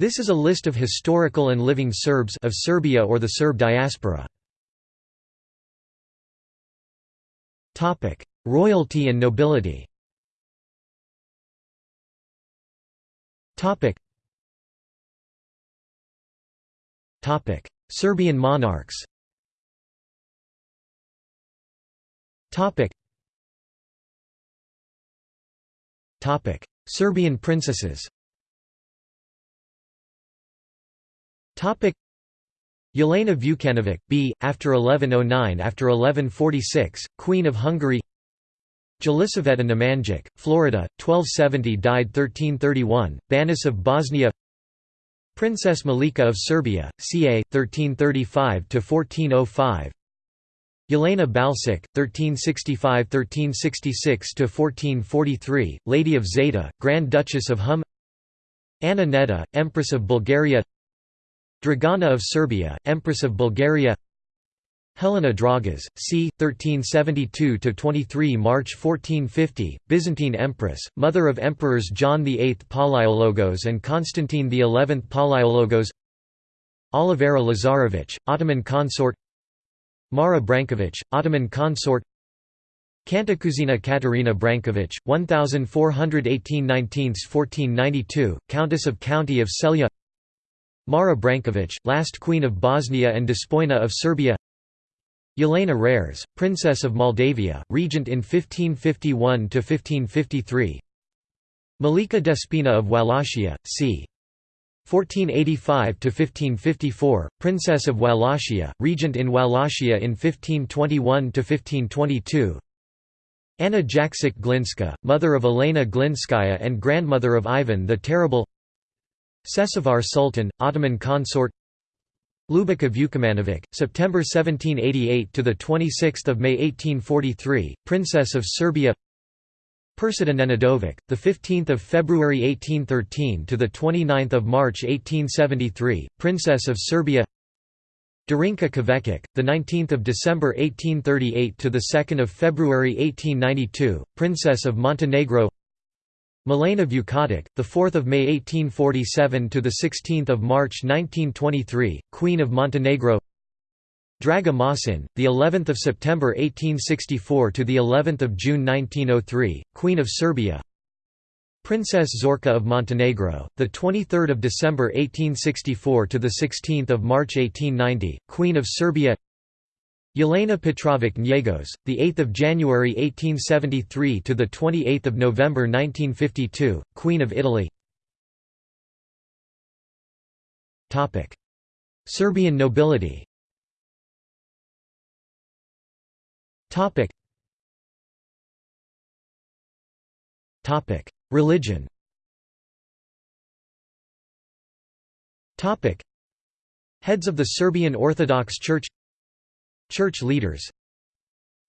This is a list of historical and living Serbs of Serbia or the Serb diaspora. Topic: Royalty and nobility. Topic. Topic: Serbian monarchs. Topic. Topic: Serbian princesses. Yelena Vukanovic, b. after 1109 after 1146, Queen of Hungary Jelisaveta Nemanjic, Florida, 1270 died 1331, Banis of Bosnia Princess Malika of Serbia, ca. 1335–1405 Yelena Balsic, 1365–1366–1443, Lady of Zeta, Grand Duchess of Hum Anna Empress of Bulgaria Dragana of Serbia, Empress of Bulgaria. Helena Dragas, c. 1372–23 March 1450, Byzantine Empress, mother of Emperors John VIII Palaiologos and Constantine XI Palaiologos. Olivera Lazarevic, Ottoman consort. Mara Brankovic, Ottoman consort. Cantacuzina Katerina Brankovic, 1418–19–1492, Countess of County of Celje Mara Brankovic, last Queen of Bosnia and Despoina of Serbia. Yelena Rares, Princess of Moldavia, regent in 1551–1553 Malika Despina of Wallachia, c. 1485–1554, Princess of Wallachia, regent in Wallachia in 1521–1522 Anna Jaksic Glinska, mother of Elena Glinskaya and grandmother of Ivan the Terrible Sesavar Sultan, Ottoman consort Ljubica Vukomanovic, September 1788 to the 26th of May 1843, Princess of Serbia. Persida Nenadovic, the 15th of February 1813 to the 29th of March 1873, Princess of Serbia. Darinka Kavecic, the 19th of December 1838 to the 2nd of February 1892, Princess of Montenegro. Milena Vukotic, the 4th of May 1847 to the 16th of March 1923, Queen of Montenegro. Draga Mosin, the 11th of September 1864 to the 11th of June 1903, Queen of Serbia. Princess Zorka of Montenegro, the 23rd of December 1864 to the 16th of March 1890, Queen of Serbia. Yelena Petrovic Njegos, the 8th of January 1873 to the 28th of November 1952, Queen of Italy. Topic: Serbian nobility. Topic. Topic: Religion. Topic: Heads of the Serbian Orthodox Church Church leaders.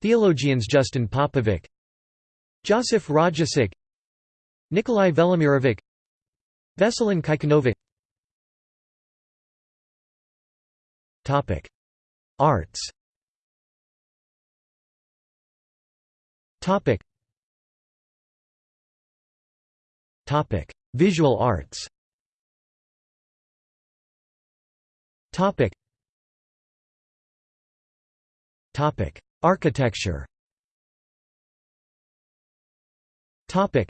Theologians Justin Popovic Josif Rajačić Nikolai Velimirovic Veselin Kikanovic Topic Arts. Topic Topic Visual arts. Topic Topic: Architecture. Topic.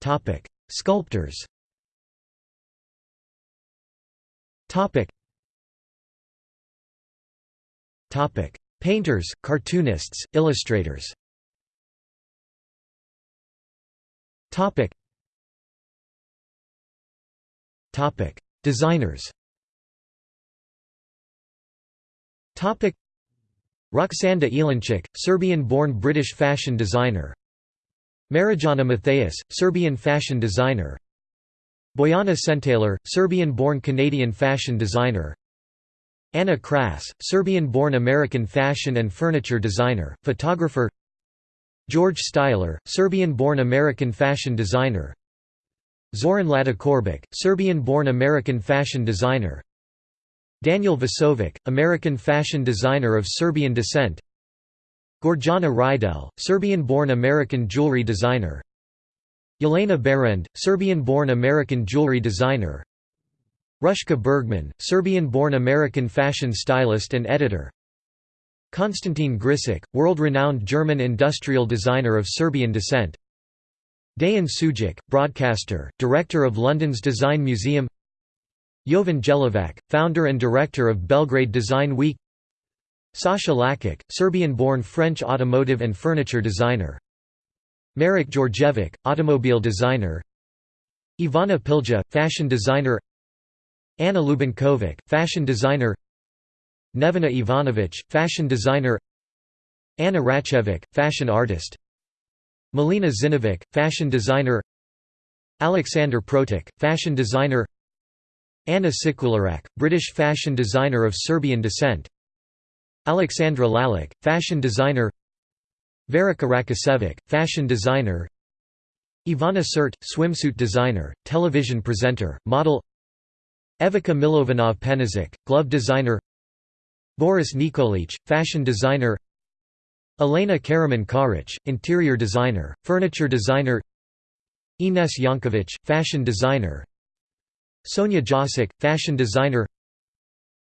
Topic: Sculptors. Topic. Topic: Painters, cartoonists, illustrators. Topic. Topic: Designers. Topic. Roksanda Ilinčić, Serbian-born British fashion designer. Marijana Mathias, Serbian fashion designer. Bojana Sentaler, Serbian-born Canadian fashion designer. Anna Kras, Serbian-born American fashion and furniture designer, photographer. George Styler, Serbian-born American fashion designer. Zoran Ladicorbic, Serbian-born American fashion designer Daniel Vosovic, American fashion designer of Serbian descent. Gorjana Reidel, Serbian-born American jewelry designer. Jelena Behrend, Serbian-born American jewelry designer. Rushka Bergman, Serbian-born American fashion stylist and editor. Konstantin Grcic, world-renowned German industrial designer of Serbian descent. Deyan Sudjic, broadcaster, director of London's Design Museum Jovan Jelovac, founder and director of Belgrade Design Week. Sasha Lakic, Serbian-born French automotive and furniture designer. Marek Djordjevic, automobile designer. Ivana Pilja, fashion designer. Anna Lubinkovic, fashion designer. Nevena Ivanovic, fashion designer. Anna Racevic, fashion artist. Melina Zinovic, fashion designer. Alexander Protic, fashion designer Anna Sikularek, British fashion designer of Serbian descent. Alexandra Lalic, fashion designer. Verica Rakosevic, fashion designer. Ivana Sert, swimsuit designer, television presenter, model. Evika Milovanov Penizic, glove designer. Boris Nikolic, fashion designer. Elena Karaman Karic, interior designer, furniture designer. Ines Yankovic, fashion designer Sonia Jasic, fashion designer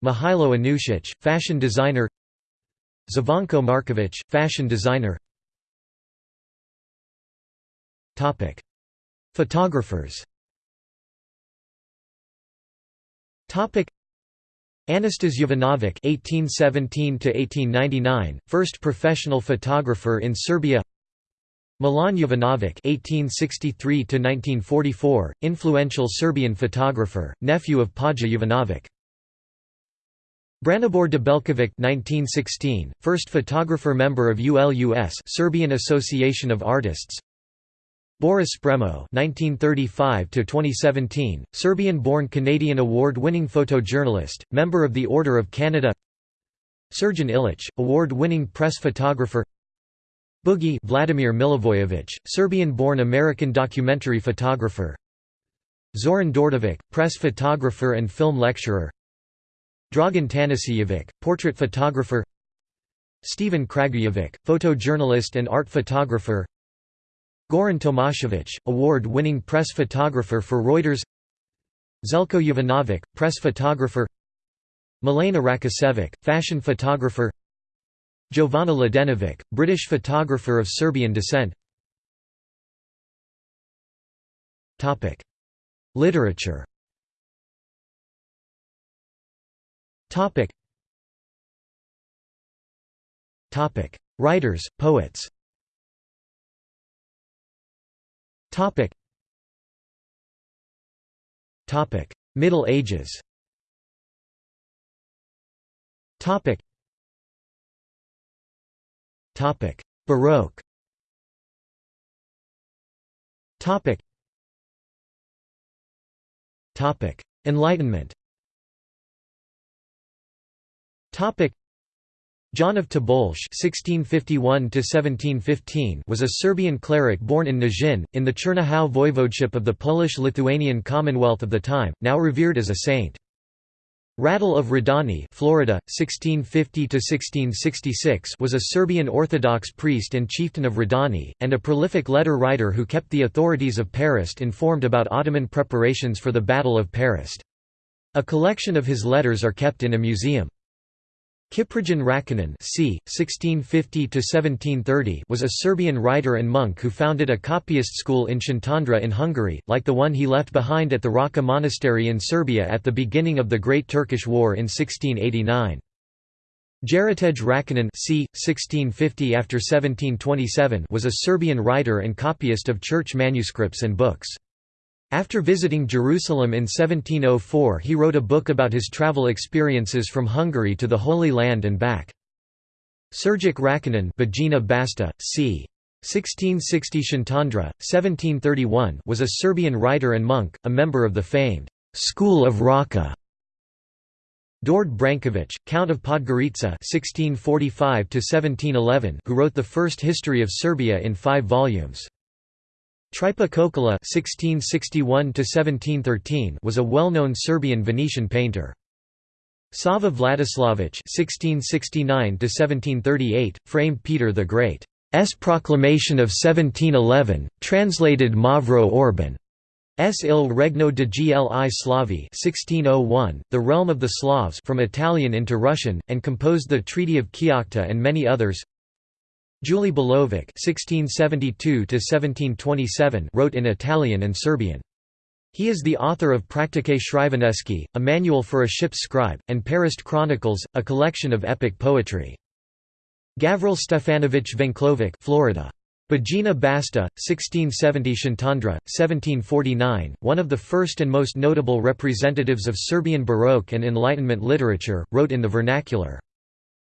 Mihailo Anušić, fashion designer Zvonko Markovic, fashion designer Photographers. Anastas Jovanovic (1817–1899), first professional photographer in Serbia. Milan Jovanovic (1863–1944), influential Serbian photographer, nephew of Paja Jovanovic. Branibor Debelkovic (1916), first photographer member of ULUS, Serbian Association of Artists. Boris Spremo (1935–2017), Serbian-born Canadian award-winning photojournalist, member of the Order of Canada. Srđan Ilić, award-winning press photographer. Boogie Vladimir Milivojevic, Serbian-born American documentary photographer. Zoran Đorđević, press photographer and film lecturer. Dragan Tanasijevic, portrait photographer. Stephen Kragujevic, photojournalist and art photographer. Goran Tomašević, award-winning press photographer for Reuters Zelko Jovanovic, press photographer Milena Rakosevic, fashion photographer Jovana Ladenovic, British photographer of Serbian descent. Topic. Literature. Writers, poets. Topic. Topic. Middle Ages. Topic. Baroque. Topic. Topic. Enlightenment. Topic. John of Tobolsk (1651–1715) was a Serbian cleric born in Nižin, in the Chernihiv voivodeship of the Polish-Lithuanian Commonwealth of the time, now revered as a saint. Radul of Radani, Florida, 1650–1666, was a Serbian Orthodox priest and chieftain of Radani, and a prolific letter writer who kept the authorities of Perast informed about Ottoman preparations for the Battle of Perast. A collection of his letters are kept in a museum. Kiprijan Rakinin c. 1650 was a Serbian writer and monk who founded a copyist school in Shantandra in Hungary, like the one he left behind at the Raka Monastery in Serbia at the beginning of the Great Turkish War in 1689. Jaratej Rakinin c. 1650 after 1727 was a Serbian writer and copyist of church manuscripts and books. After visiting Jerusalem in 1704 he wrote a book about his travel experiences from Hungary to the Holy Land and back. Sergic Rakinin Bajina Basta, c. 1660 Shantandra, 1731 was a Serbian writer and monk, a member of the famed «School of Raka». Đorđe Branković, Count of Podgorica (1645–1711), who wrote the first history of Serbia in five volumes. Tripe Kokola (1661–1713) was a well-known Serbian Venetian painter. Sava Vladislavić (1669–1738) framed Peter the Great. proclamation of 1711, translated Mavro Orbini. S. Il Regno de Gli Slavi 1601, The Realm of the Slavs from Italian into Russian, and composed the Treaty of Kiakhta and many others. Juli Belovac (1672–1727) wrote in Italian and Serbian. He is the author of Praktike Shriveneski, a manual for a ship's scribe, and Perast Chronicles, a collection of epic poetry. Gavril Stefanovich Venklovic Florida. Bajina Basta, 1670 Shantandra, 1749, one of the first and most notable representatives of Serbian Baroque and Enlightenment literature, wrote in the vernacular.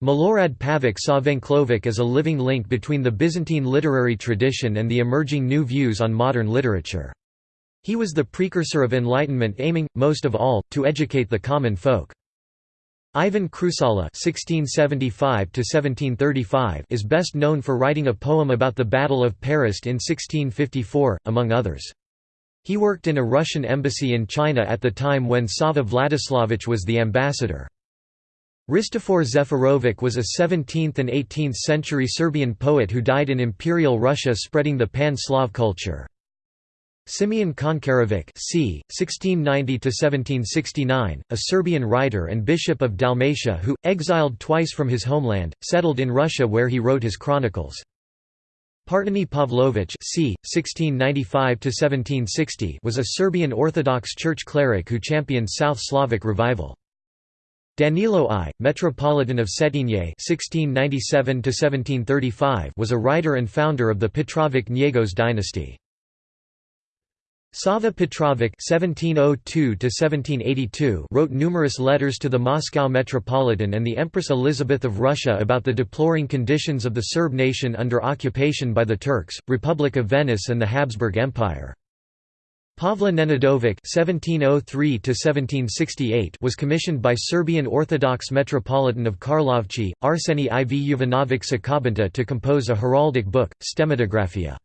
Milorad Pavic saw Venklovic as a living link between the Byzantine literary tradition and the emerging new views on modern literature. He was the precursor of Enlightenment aiming, most of all, to educate the common folk. Ivan Krusala (1675–1735) is best known for writing a poem about the Battle of Perast in 1654, among others. He worked in a Russian embassy in China at the time when Sava Vladislavich was the ambassador. Hristofor Zefirovic was a 17th and 18th century Serbian poet who died in Imperial Russia spreading the Pan-Slav culture. Simeon Koncharevic c. 1690–1769, a Serbian writer and bishop of Dalmatia who, exiled twice from his homeland, settled in Russia where he wrote his chronicles. Parteni Pavlovich c. 1695–1760 was a Serbian Orthodox Church cleric who championed South Slavic revival. Danilo I, Metropolitan of Cetinje (1697–1735), was a writer and founder of the Petrovic Njegos dynasty. Sava Petrovic (1702–1782) wrote numerous letters to the Moscow Metropolitan and the Empress Elizabeth of Russia about the deploring conditions of the Serb nation under occupation by the Turks, Republic of Venice, and the Habsburg Empire. Pavle Nenadovic (1703–1768) was commissioned by Serbian Orthodox Metropolitan of Karlovci, Arseni iv Jovanovic Sakabanta to compose a heraldic book, Stemmatographia.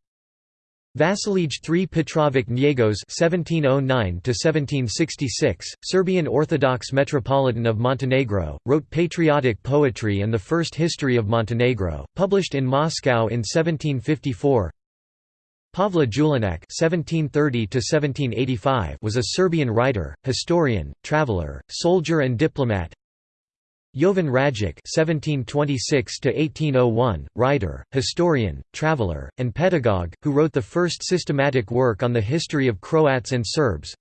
Vasilij III Petrovic Njegos (1709–1766), Serbian Orthodox Metropolitan of Montenegro, wrote patriotic poetry and the first history of Montenegro, published in Moscow in 1754. Pavle Julinac (1730–1785) was a Serbian writer, historian, traveler, soldier, and diplomat. Jovan Rajic (1726–1801), writer, historian, traveler, and pedagogue, who wrote the first systematic work on the history of Croats and Serbs.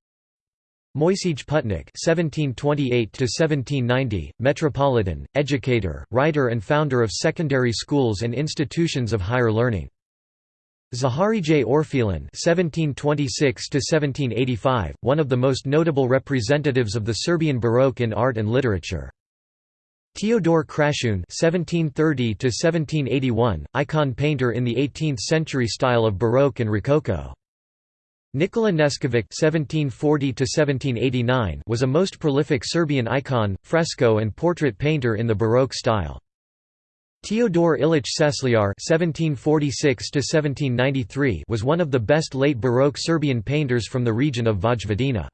Moisej Putnik (1728–1790), metropolitan, educator, writer, and founder of secondary schools and institutions of higher learning. Zaharije Orfelin (1726–1785), one of the most notable representatives of the Serbian Baroque in art and literature. Teodor Kračun (1730–1781), icon painter in the 18th-century style of Baroque and Rococo. Nikola Neskovic (1740–1789) was a most prolific Serbian icon, fresco, and portrait painter in the Baroque style. Teodor Ilich (1746–1793) was one of the best late Baroque Serbian painters from the region of Vojvodina.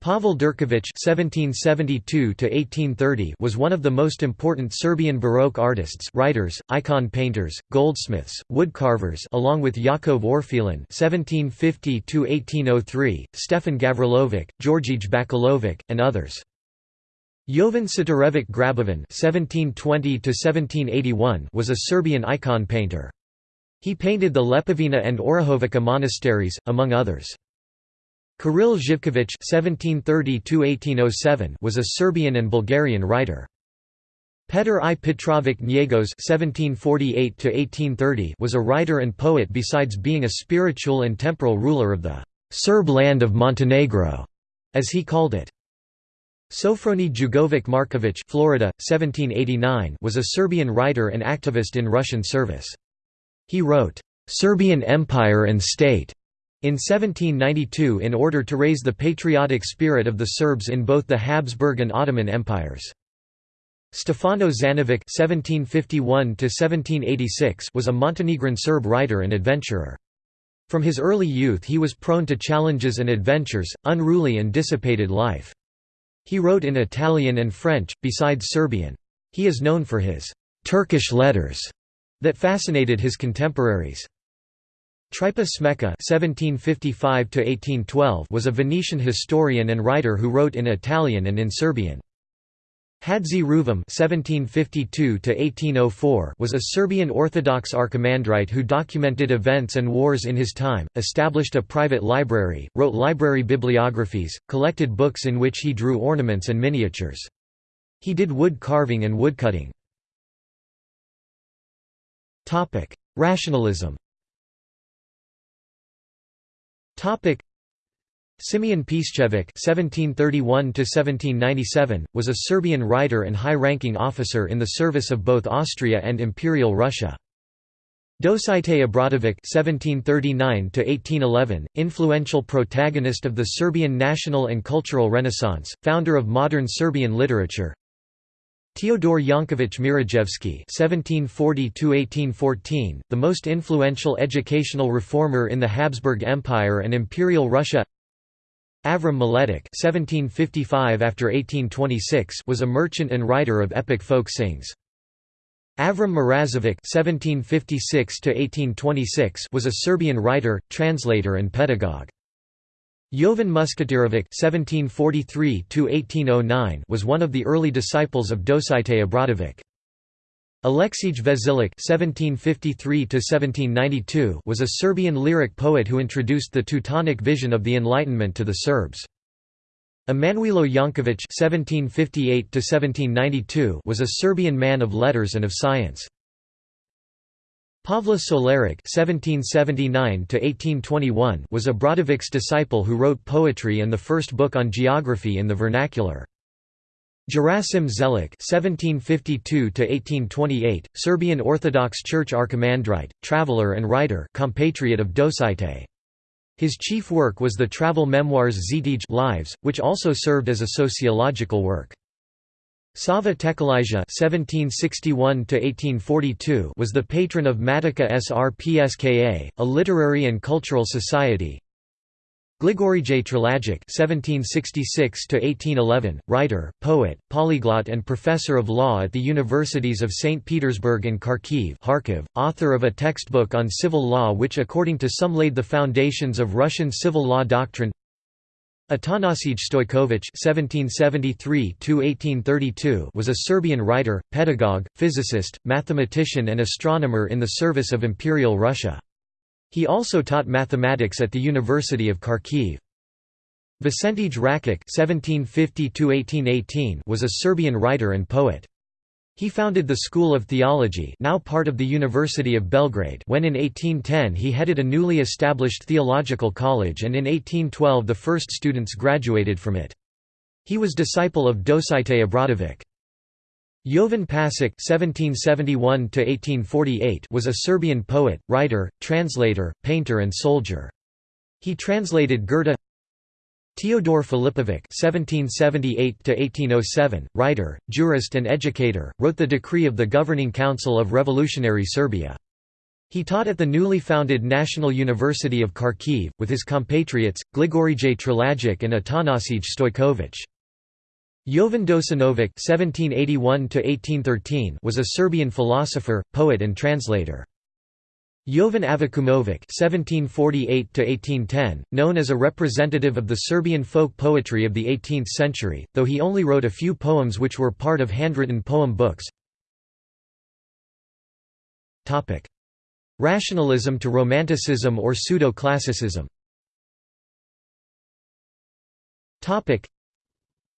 Pavel Durković (1772–1830) was one of the most important Serbian Baroque artists, writers, icon painters, goldsmiths, woodcarvers, along with Jakov Orfelin (1750–1803), Stefan Gavrilovic, Georgij Bakalovic, and others. Jovan Sitarevic Grabovan (1720–1781) was a Serbian icon painter. He painted the Lepovina and Orahovica monasteries, among others. Kiril Živković (1730–1807) was a Serbian and Bulgarian writer. Petar I Petrovic Njegos (1748–1830) was a writer and poet besides being a spiritual and temporal ruler of the Serb land of Montenegro, as he called it. Sofroni Jugovic Markovic Florida, 1789 was a Serbian writer and activist in Russian service. He wrote, "'Serbian Empire and State' In 1792 in order to raise the patriotic spirit of the Serbs in both the Habsburg and Ottoman empires. Stefano Zanovic (1751–1786) was a Montenegrin Serb writer and adventurer. From his early youth he was prone to challenges and adventures, unruly and dissipated life. He wrote in Italian and French, besides Serbian. He is known for his «Turkish letters» that fascinated his contemporaries. Smeka (1755–1812) was a Venetian historian and writer who wrote in Italian and in Serbian. Hadzi Ruvum (1752–1804) was a Serbian Orthodox archimandrite who documented events and wars in his time, established a private library, wrote library bibliographies, collected books in which he drew ornaments and miniatures. He did wood carving and woodcutting. Topic: Rationalism. Topic: Simeon Piščević (1731–1797) was a Serbian writer and high-ranking officer in the service of both Austria and Imperial Russia. Dositej Obradović (1739–1811), influential protagonist of the Serbian national and cultural renaissance, founder of modern Serbian literature. Teodor Yanković Mirajevski (1740–1814), the most influential educational reformer in the Habsburg Empire and Imperial Russia. Avram Maletic (1755–1826) was a merchant and writer of epic folk sings. Avram Marazovic (1756–1826) was a Serbian writer, translator, and pedagogue. Jovan Muskatirovic (1743–1809) was one of the early disciples of Dositej Obradović. Aleksij Vesilic (1753–1792) was a Serbian lyric poet who introduced the Teutonic vision of the Enlightenment to the Serbs. Emanuilo Janković (1758–1792) was a Serbian man of letters and of science. Pavle Solaric (1779–1821) was Obradovic's disciple who wrote poetry and the first book on geography in the vernacular. Gerasim Zelic (1752–1828), Serbian Orthodox Church archimandrite, traveler and writer, compatriot of Dositej. His chief work was the travel memoirs Zetij Lives, which also served as a sociological work. Sava Tekelija (1761–1842) was the patron of Matica Srpska, a literary and cultural society. Grigorije Trilagic (1766–1811), writer, poet, polyglot, and professor of law at the universities of Saint Petersburg and Kharkiv, Kharkiv author of a textbook on civil law which according to some laid the foundations of Russian civil law doctrine. Atanasij Stojković (1773–1832) was a Serbian writer, pedagogue, physicist, mathematician, and astronomer in the service of Imperial Russia. He also taught mathematics at the University of Kharkiv. Vicentij Rakic (1750–1818) was a Serbian writer and poet. He founded the School of Theology now part of the University of Belgrade when in 1810 he headed a newly established theological college and in 1812 the first students graduated from it. He was disciple of Dositej Obradović. Jovan Pasic (1771–1848) was a Serbian poet, writer, translator, painter, and soldier. He translated Goethe. Teodor Filipovic (1778–1807), writer, jurist, and educator, wrote the decree of the Governing Council of Revolutionary Serbia. He taught at the newly founded National University of Kharkiv, with his compatriots, Grigorije Trilagic and Atanasij Stojković. Jovan Dosanovic (1781–1813) was a Serbian philosopher, poet, and translator. Jovan Avakumovic (1748–1810), known as a representative of the Serbian folk poetry of the 18th century, though he only wrote a few poems which were part of handwritten poem books. Topic: Rationalism to Romanticism or pseudo-classicism. Topic: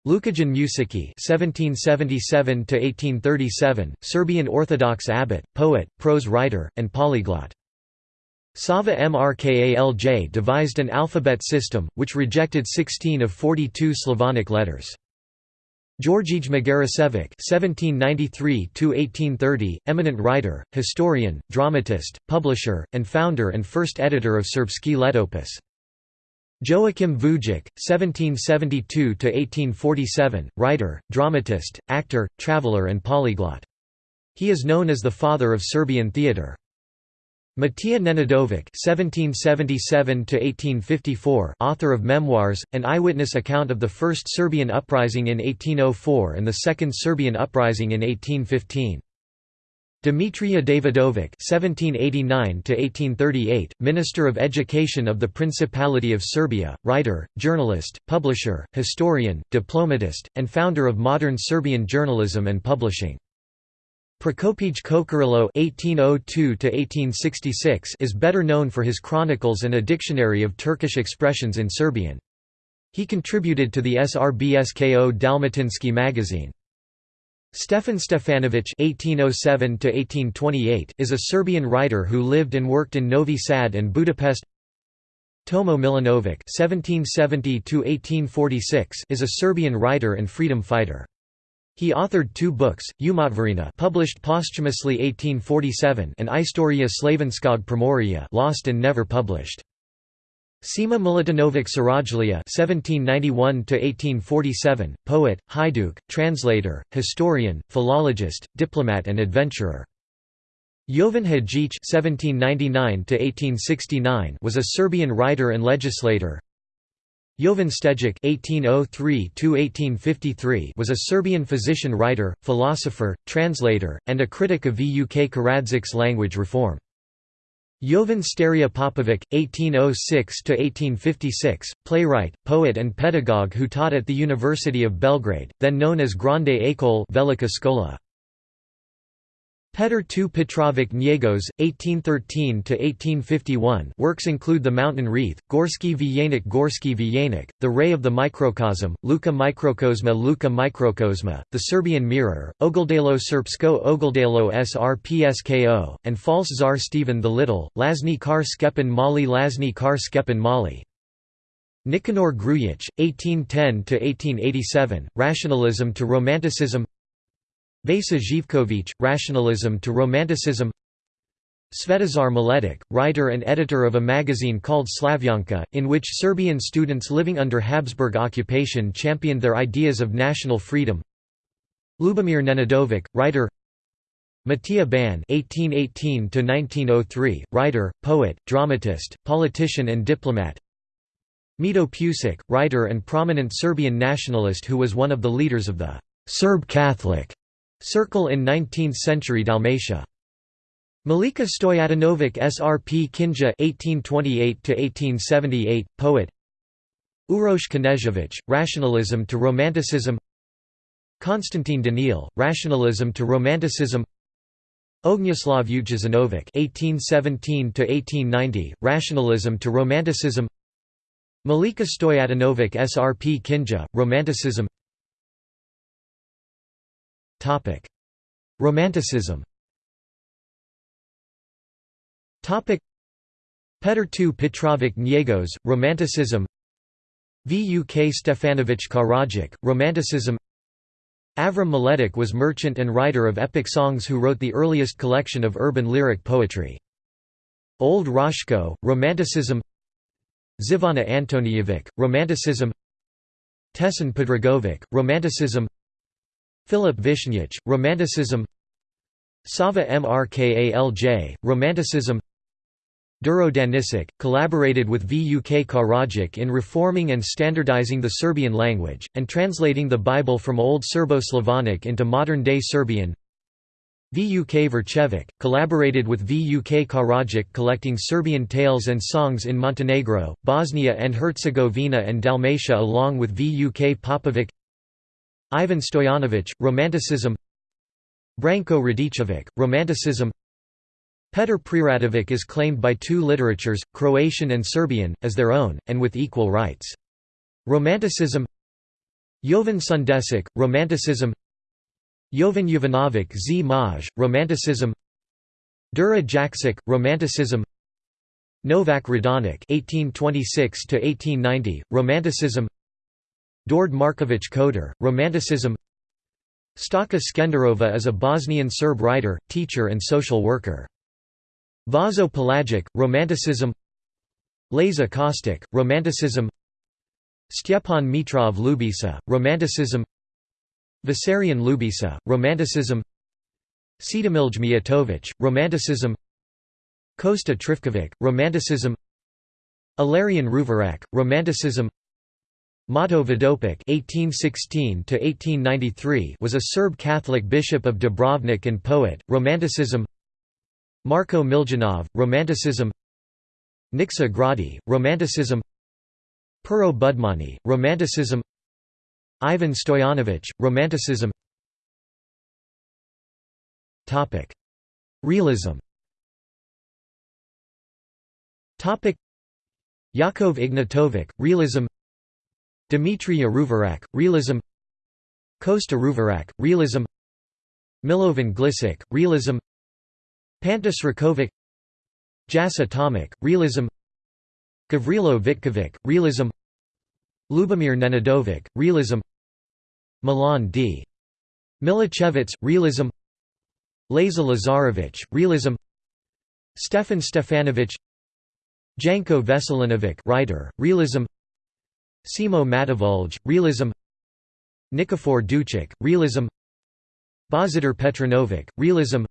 Lukijan Mušicki (1777–1837), Serbian Orthodox abbot, poet, prose writer, and polyglot. Sava Mrkalj devised an alphabet system, which rejected 16 of 42 Slavonic letters. Georgij Magarasevic (1793–1830), eminent writer, historian, dramatist, publisher, and founder and first editor of Srpski Letopis. Joachim Vujic, 1772–1847, writer, dramatist, actor, traveler and polyglot. He is known as the father of Serbian theatre. Matija Nenadovic (1777–1854), author of memoirs, an eyewitness account of the first Serbian uprising in 1804 and the second Serbian uprising in 1815. Dimitrija Davidovic (1789–1838), Minister of Education of the Principality of Serbia, writer, journalist, publisher, historian, diplomatist, and founder of modern Serbian journalism and publishing. Prokopij Kokorilo (1802–1866) is better known for his chronicles and a dictionary of Turkish expressions in Serbian. He contributed to the SRBSKO Dalmatinsky magazine. Stefan Stefanović (1807–1828) is a Serbian writer who lived and worked in Novi Sad and Budapest. Tomo Milanovic (1770–1846) is a Serbian writer and freedom fighter. He authored two books, Umotvorina published posthumously 1847 and Istoria Slavenskog Primorja lost and never published. Sima Milutinovic Sarajlija (1791–1847), poet, Hajduk, translator, historian, philologist, diplomat, and adventurer. Jovan Hadjic (1799–1869) was a Serbian writer and legislator. Jovan Stejic (1803–1853) was a Serbian physician-writer, philosopher, translator, and a critic of Vuk Karadzic's language reform. Jovan Sterija Popovic, 1806–1856, playwright, poet and pedagogue who taught at the University of Belgrade, then known as Grande École Velika Škola. Petar II Petrovic Njegos, 1813–1851 works include The Mountain Wreath, Gorski Vijenik Gorski Vijenik, The Ray of the Microcosm, Luka Microkosma Luka Microkosma, The Serbian Mirror, Ogledalo Srpsko Ogledalo Srpsko, and False Tsar Stephen the Little, Lazni Kar Skepan Mali Lazni Kar Mali. Nikanor Grujic, 1810–1887, Rationalism to Romanticism Vasa Zhivkovic, Rationalism to Romanticism. Svetozar Mladic, writer and editor of a magazine called Slavyanka, in which Serbian students living under Habsburg occupation championed their ideas of national freedom. Lubomir Nenadovic, writer. Matija Ban (1818–1903), writer, poet, dramatist, politician, and diplomat. Mito Pusic, writer and prominent Serbian nationalist who was one of the leaders of the Serb Catholic Circle in 19th-century Dalmatia. Malika Stojadinovic Srpkinja (1828–1878), poet. Uroš Knežević, Rationalism to Romanticism. Konstantin Danil, Rationalism to Romanticism. Ognjislav Ujazinovic (1817–1890), Rationalism to Romanticism. Malika Stojadinovic Srpkinja, Romanticism. Romanticism. Petar II Petrovic Njegos, Romanticism. Vuk Stefanovic Karadzic, Romanticism. Avram Mladic was merchant and writer of epic songs who wrote the earliest collection of urban lyric poetry. Old Roshko, Romanticism. Zivana Antonijevic, Romanticism. Tesan Podragovic, Romanticism. Philip Vishnich, Romanticism Sava Mrkalj, Romanticism Duro Danisic, collaborated with Vuk Karadzic in reforming and standardizing the Serbian language, and translating the Bible from Old Serbo-Slavonic into modern-day Serbian Vuk Vrčević, collaborated with Vuk Karadzic collecting Serbian tales and songs in Montenegro, Bosnia and Herzegovina and Dalmatia along with Vuk Popovic Ivan Stojanovic, Romanticism Branko Radicevic, Romanticism Petar Preradovic is claimed by two literatures, Croatian and Serbian, as their own, and with equal rights. Romanticism Jovan Sundesic, Romanticism Jovan Jovanovic Zmaj, Romanticism Dura Jaksic, Romanticism Novak Radonic (1826–1890), Romanticism Dord Markovic Koder, Romanticism Staka Skenderova is a Bosnian Serb writer, teacher and social worker. Vaso Pelagic, Romanticism Laza Kostic, Romanticism Stjepan Mitrov Lubisa, Romanticism Vissarion Lubisa, Romanticism Sidomilj Mijatovic, Romanticism Kosta Trifkovic, Romanticism Ilarion Ruvarak, Romanticism Mato Vodopic (1816–1893) was a Serb Catholic bishop of Dubrovnik and poet. Romanticism. Marko Miljanov, Romanticism. Nikša Gradi, Romanticism. Pero Budmani, Romanticism. Ivan Stojanović, Romanticism. Topic: Realism. Topic: Yakov Ignatovic, Realism. Dmitry Aruvarak, Realism Kosta Ruvarak, Realism Milovan Glisic, Realism Pantas Rakovic Jas Atomic, Realism Gavrilo Vitkovic, Realism Lubomir Nenadovic, Realism Milan D. Milichevitz, Realism Laza Lazarevic, Realism Stefan Stefanovic Janko Veselinovic writer, Realism Simo Matavulj, Realism Nikifor Duchik, Realism Božidar Petronovic, Realism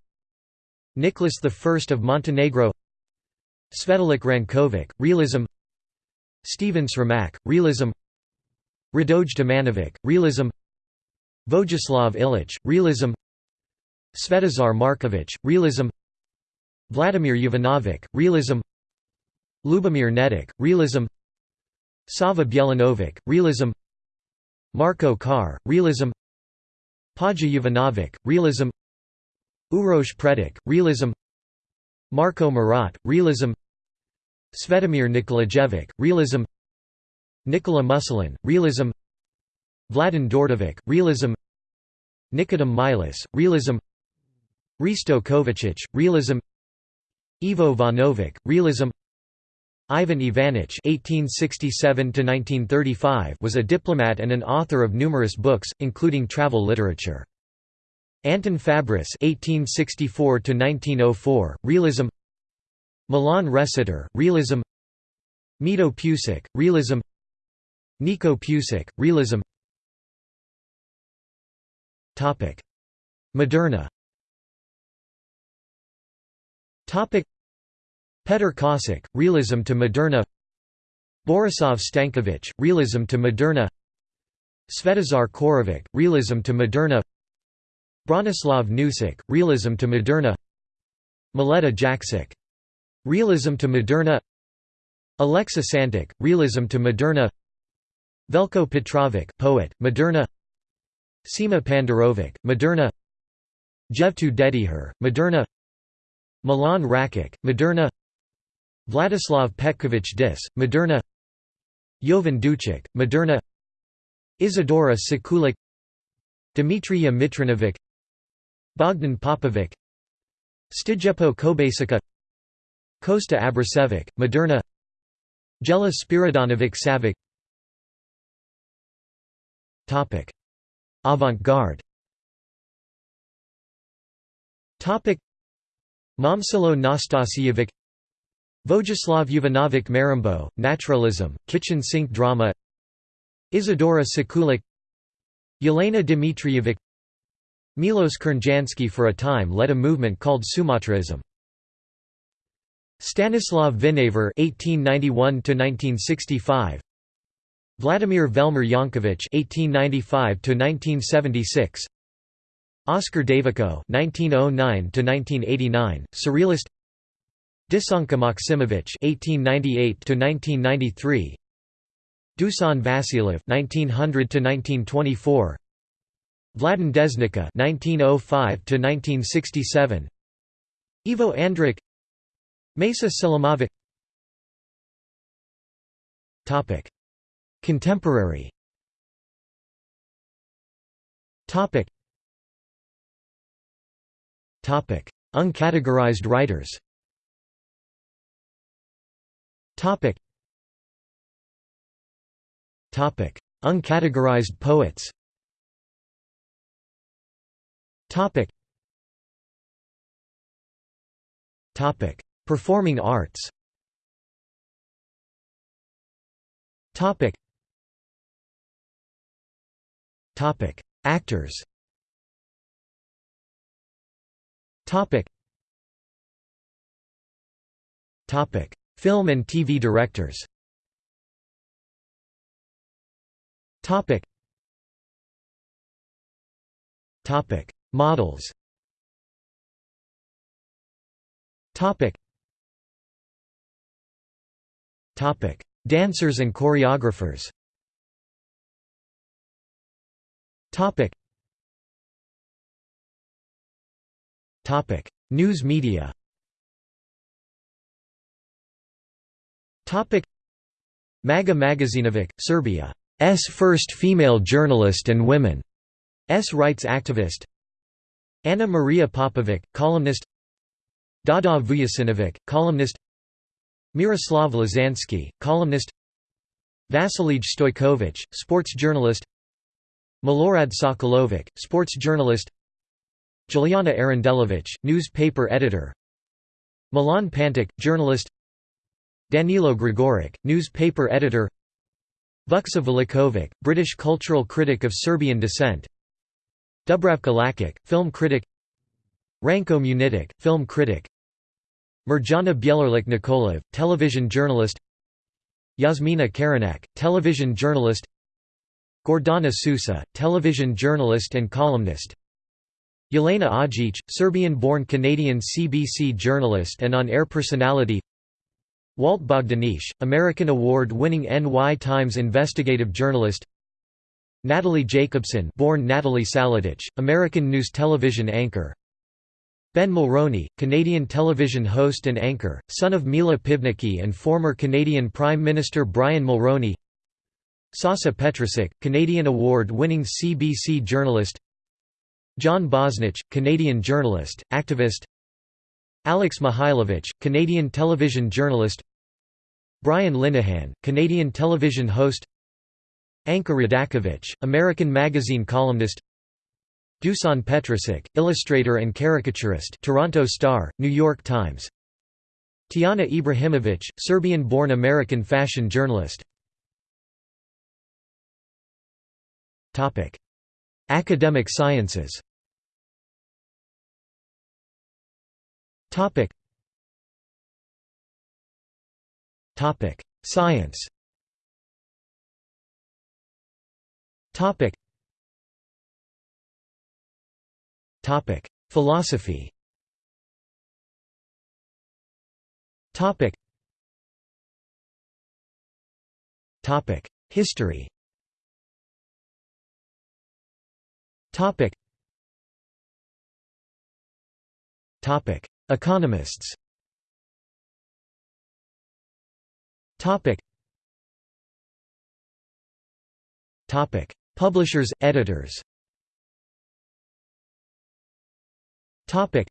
Nicholas I of Montenegro Svetolik Rankovic, Realism Stephen Sramak, Realism Radoj Domanovic, Realism Vojislav Ilić, Realism Svetozar Markovic, Realism Vladimir Jovanovic, Realism Lubomir Netic, Realism Sava Bjelanovic, Realism Marko Kar, Realism Paja Jovanovic, Realism Uroš Predic, Realism Marko Marat, Realism Svetomir Nikolajevic, Realism Nikola Musilin, Realism Vladin Dordovic, Realism Nikodem Milas, Realism Risto Kovacic, Realism Ivo Vanovic, Realism Ivan Ivanich (1867–1935) was a diplomat and an author of numerous books, including travel literature. Anton Fabris (1864–1904), Realism. Milan Resiter, Realism. Mito Pusic, Realism. Niko Pusic, Realism. Topic: Moderna. Topic: Petr Kosic, Realism to Moderna. Borisov Stankovic, Realism to Moderna. Svetozar Korovic, Realism to Moderna. Branislav Nusic, Realism to Moderna. Mileta Jaksic. Realism to Moderna. Alexa Santic, Realism to Moderna. Velko Petrovic, poet, Moderna. Sima Pandarovic, Moderna. Jevtu Dediher, Moderna. Milan Rakic, Moderna Vladislav Petković Dis, Moderna Jovan Ducic, Moderna Isidora Sekulic Dimitrija Mitrinovic Bogdan Popovic Stijepo Kobasica Kosta Abrasevic, Moderna Jela Spiridonovic Savic Avant-garde Momcilo Nastasijevic Vojislav Jovanovic Marambo, Naturalism, Kitchen Sink Drama. Isidora Sekulic Yelena Dmitrievic. Milos Crnjanski for a time led a movement called Sumatraism. Stanislav Vinaver (1891–1965), Vladimir Velmer Yankovic (1895–1976), Oscar Davico (1909–1989), Surrealist. Desanka Maksimovic (1898–1993), Dusan Vasiliev (1900–1924), Vladan Desnica (1905–1967), Ivo Andrić, Mesa Selimovic. Topic: Contemporary. Topic: Uncategorized writers. Topic. Topic. Uncategorized poets. Topic. Topic. Performing arts. Topic. Topic. Actors. Topic. Topic. Film and TV directors Topic. Topic. Models Topic. Topic. Dancers and choreographers Topic. Topic. News media Maga Magazinovic, Serbia's first female journalist and women's rights activist. Anna Maria Popovic, columnist. Dada Vujasinovic, columnist. Miroslav Lazansky, columnist. Vasilij Stojkovic, sports journalist. Milorad Sokolovic, sports journalist. Juliana Arandelovic, newspaper editor. Milan Pantic, journalist Danilo Gregoric, newspaper editor. Vuksa Velikovic, British cultural critic of Serbian descent. Dubravka Lakic, film critic. Ranko Munitic, film critic. Mirjana Bjelarlik Nikolov, television journalist. Yasmina Karanak, television journalist. Gordana Susa, television journalist and columnist. Yelena Ajic, Serbian-born Canadian CBC journalist and on-air personality Walt Bogdanich, American award-winning NY Times investigative journalist. Natalie Jacobson born Natalie Saladich, American news television anchor. Ben Mulroney, Canadian television host and anchor, son of Mila Pivnicki and former Canadian Prime Minister Brian Mulroney. Sasa Petricic, Canadian award-winning CBC journalist. John Bosnitch, Canadian journalist, activist. Alex Mihailovich, Canadian television journalist Brian Linehan, Canadian television host. Anka Radakovich, American magazine columnist. Dusan Petricic, illustrator and caricaturist. Toronto Star, New York Times. Tiana Ibrahimovic, Serbian-born American fashion journalist. Academic sciences Science. Topic: Philosophy. History. Economists. Topic. Topic: Publishers, editors. Topic.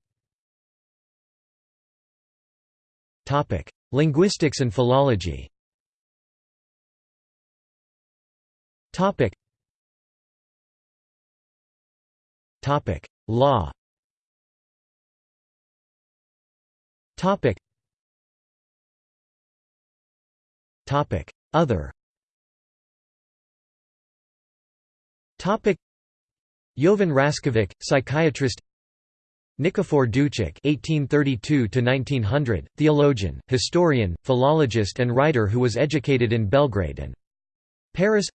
Topic: Linguistics and philology. Topic. Topic: Law. Topic. Other. Topic: Jovan Raskovic, psychiatrist Nikifor Ducic (1832–1900), theologian, historian, philologist, and writer who was educated in Belgrade and Paris.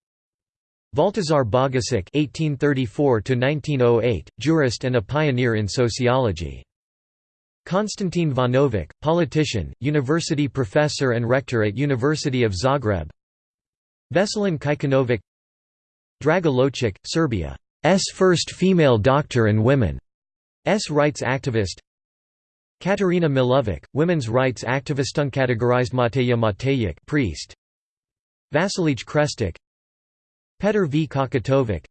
Baltazar Bogisic (1834–1908), jurist and a pioneer in sociology. Konstantin Vanovic, politician, university professor and rector at University of Zagreb. Veselin Kikanovic. Draga Ljocic, Serbia's first female doctor and women. S rights activist Katerina Milovic, women's rights activist uncategorized Mateja Matejic priest Vasilij Krestic Petr V. Kakatovic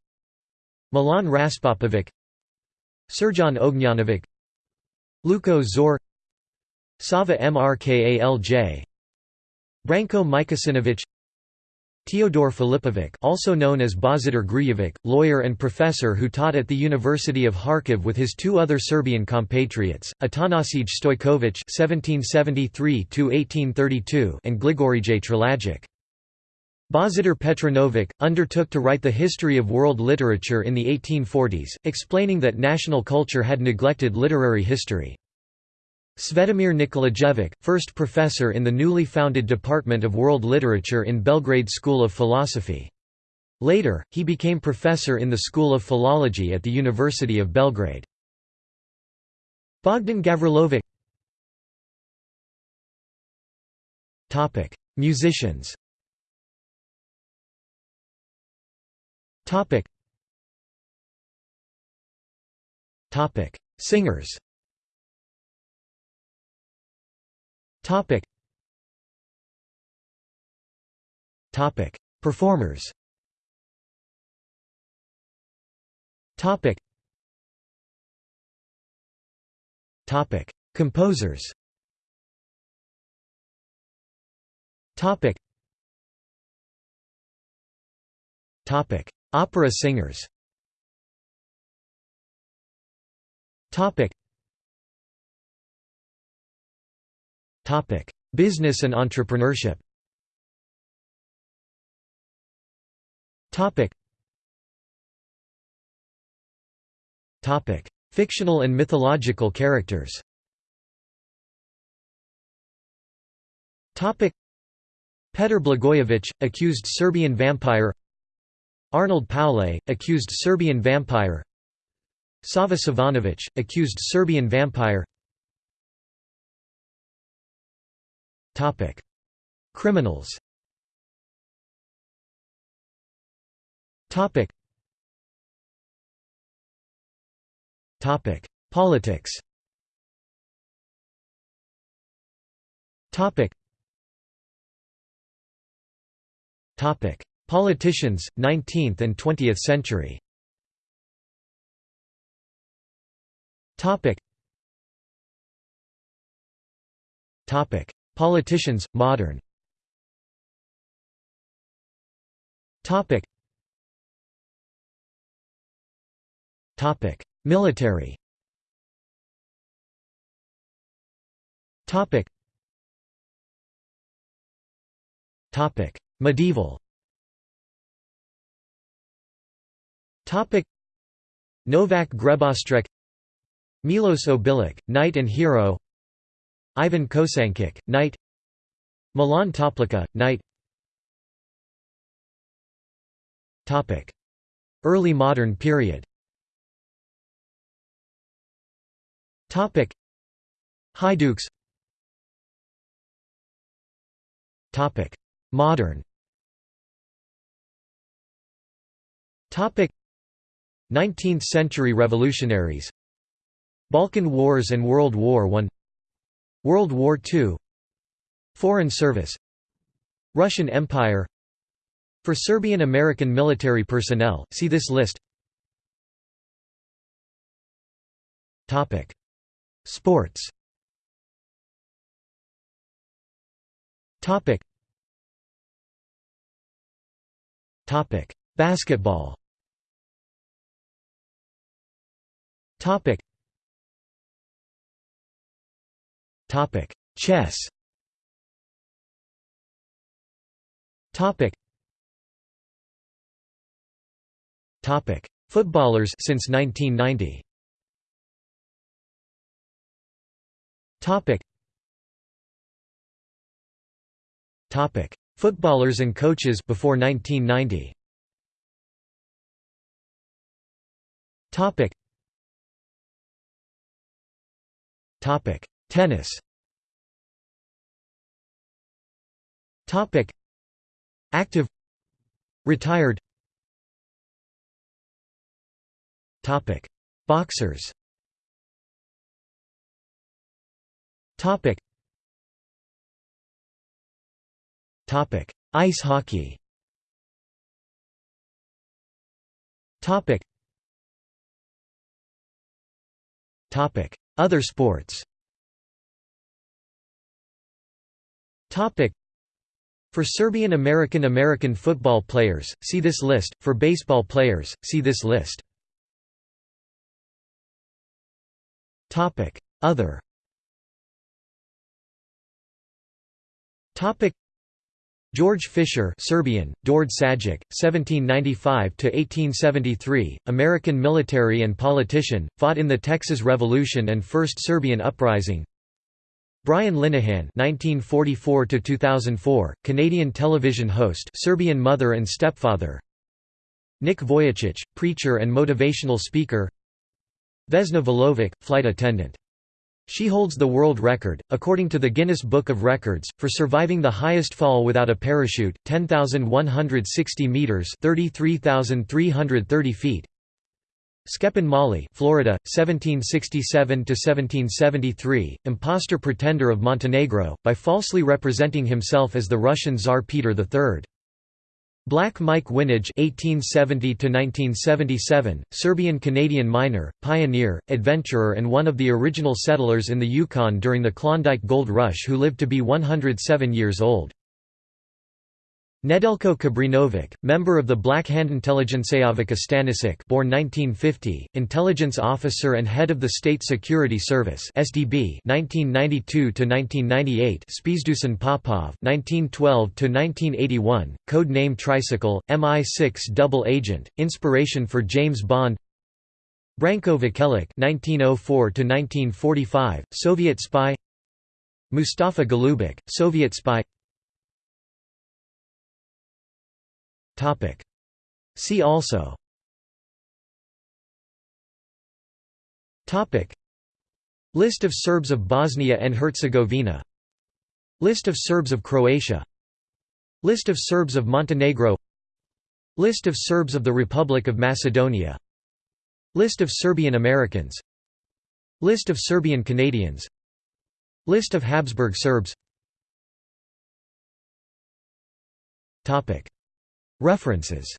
Milan Raspopovic Srjan Ognjanovic Luko Zor Sava Mrkalj Branko Mikasinovic Teodor Filipovic also known as Božidar Grujevic, lawyer and professor who taught at the University of Kharkiv with his two other Serbian compatriots, Atanasij Stojkovic (1773–1832) and Gligorije Trilagic. Božidar Petronovic, undertook to write the history of world literature in the 1840s, explaining that national culture had neglected literary history. Svetomir Nikolajevic, first professor in the newly founded Department of World Literature in Belgrade School of Philosophy. Later, he became professor in the School of Philology at the University of Belgrade. Bogdan Gavrilovic Musicians Singers Topic. Topic. Performers Topic. Topic. Composers. Topic. Topic. Opera singers. Business and entrepreneurship. Fictional and mythological characters. Petr Blagojevich, accused Serbian vampire. Arnold Paule, accused Serbian vampire. Sava Savanović, accused Serbian vampire. Criminals. Politics. Topic. Topic: Politicians, 19th and 20th century. Topic. Topic: Politicians, modern. Topic. Topic: Military Medieval Topic. Novak Grebostrek Milos Obilic, knight and hero Ivan Kosankic, knight Milan Toplica, knight. Topic. Early modern period. Topic. Hajdukes. Topic. Modern. Topic 19th century revolutionaries. Balkan Wars and World War I. World War II Foreign Service. Russian Empire. For Serbian American military personnel, see this list. Sports. Basketball Topic Topic Chess Topic Topic Footballers since 1990 Topic. Topic. Footballers and coaches before 1990. Topic. Tennis. Topic. Active. Retired. Topic. Boxers. Topic. Topic: Ice hockey. Topic. Topic: Other sports. For Serbian American American football players, see this list. For baseball players, see this list. Other. George Fisher Serbian, Dord Sajic, 1795–1873, American military and politician, fought in the Texas Revolution and First Serbian Uprising. Brian Linehan (1944–2004), Canadian television host, Serbian mother and stepfather. Nick Vujicic, preacher and motivational speaker. Vesna Vulovic, flight attendant she holds the world record, according to the Guinness Book of Records, for surviving the highest fall without a parachute, 10,160 meters (33,330 feet). Šćepan Mali, Florida, 1767 to 1773, impostor pretender of Montenegro, by falsely representing himself as the Russian Tsar Peter III. Black Mike Winage (1870–1977), Serbian-Canadian miner, pioneer, adventurer, and one of the original settlers in the Yukon during the Klondike Gold Rush, who lived to be 107 years old. Nedeljko Kabrinovic, member of the Black Hand Intelligenceavika Stanisic born 1950, intelligence officer and head of the State Security Service (SDB) 1992–1998. Spizdushin Popov 1912–1981, code name Tricycle, MI6 double agent, inspiration for James Bond. Branko Vukelic 1904–1945, Soviet spy. Mustafa Golubic, Soviet spy. Topic. See also. Topic. List of Serbs of Bosnia and Herzegovina. List of Serbs of Croatia. List of Serbs of Montenegro. List of Serbs of the Republic of Macedonia. List of Serbian Americans. List of Serbian Canadians. List of Habsburg Serbs. Topic References